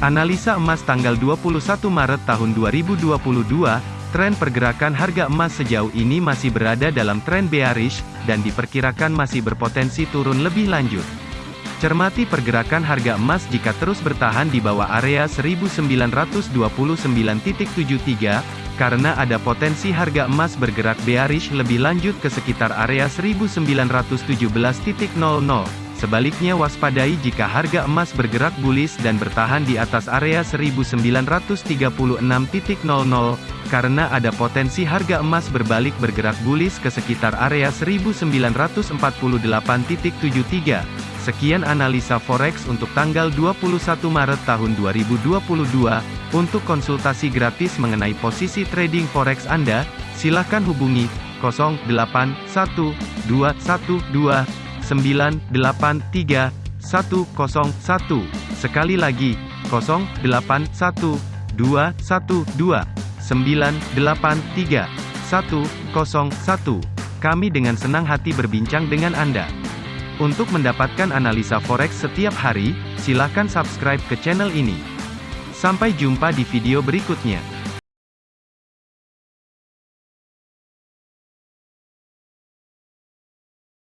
Analisa emas tanggal 21 Maret tahun 2022, tren pergerakan harga emas sejauh ini masih berada dalam tren bearish, dan diperkirakan masih berpotensi turun lebih lanjut. Cermati pergerakan harga emas jika terus bertahan di bawah area 1929.73, karena ada potensi harga emas bergerak bearish lebih lanjut ke sekitar area 1917.00. Sebaliknya waspadai jika harga emas bergerak bullish dan bertahan di atas area 1936.00, karena ada potensi harga emas berbalik bergerak bullish ke sekitar area 1948.73. Sekian analisa forex untuk tanggal 21 Maret tahun 2022. Untuk konsultasi gratis mengenai posisi trading forex Anda, silakan hubungi 081212 983 101. Sekali lagi, 081 212 983 101. Kami dengan senang hati berbincang dengan Anda. Untuk mendapatkan analisa forex setiap hari, silakan subscribe ke channel ini. Sampai jumpa di video berikutnya.